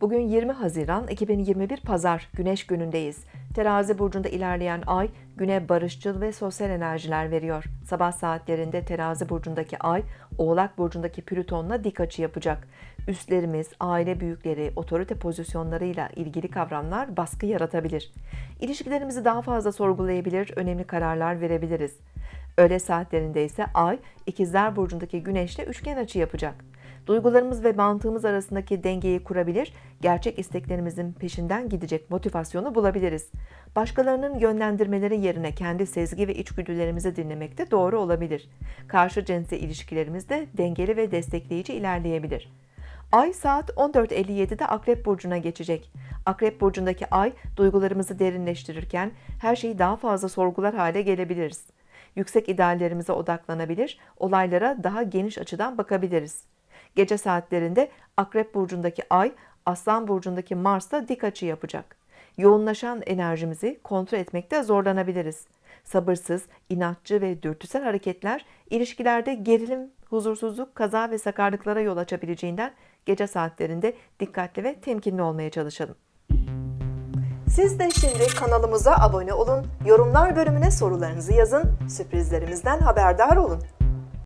Bugün 20 Haziran 2021 Pazar Güneş günündeyiz. Terazi burcunda ilerleyen ay güne barışçıl ve sosyal enerjiler veriyor. Sabah saatlerinde Terazi burcundaki ay Oğlak burcundaki Plüton'la dik açı yapacak. Üstlerimiz, aile büyükleri, otorite pozisyonlarıyla ilgili kavramlar baskı yaratabilir. İlişkilerimizi daha fazla sorgulayabilir, önemli kararlar verebiliriz. Öğle saatlerinde ise ay ikizler burcundaki güneşle üçgen açı yapacak. Duygularımız ve mantığımız arasındaki dengeyi kurabilir, gerçek isteklerimizin peşinden gidecek motivasyonu bulabiliriz. Başkalarının yönlendirmeleri yerine kendi sezgi ve içgüdülerimizi dinlemek de doğru olabilir. Karşı cinsle ilişkilerimiz de dengeli ve destekleyici ilerleyebilir. Ay saat 14.57'de Akrep Burcu'na geçecek. Akrep Burcu'ndaki ay duygularımızı derinleştirirken her şeyi daha fazla sorgular hale gelebiliriz. Yüksek ideallerimize odaklanabilir, olaylara daha geniş açıdan bakabiliriz. Gece saatlerinde Akrep Burcu'ndaki ay, Aslan Burcu'ndaki Mars'ta dik açı yapacak. Yoğunlaşan enerjimizi kontrol etmekte zorlanabiliriz. Sabırsız, inatçı ve dürtüsel hareketler ilişkilerde gerilim, huzursuzluk, kaza ve sakarlıklara yol açabileceğinden gece saatlerinde dikkatli ve temkinli olmaya çalışalım. Siz de şimdi kanalımıza abone olun, yorumlar bölümüne sorularınızı yazın, sürprizlerimizden haberdar olun.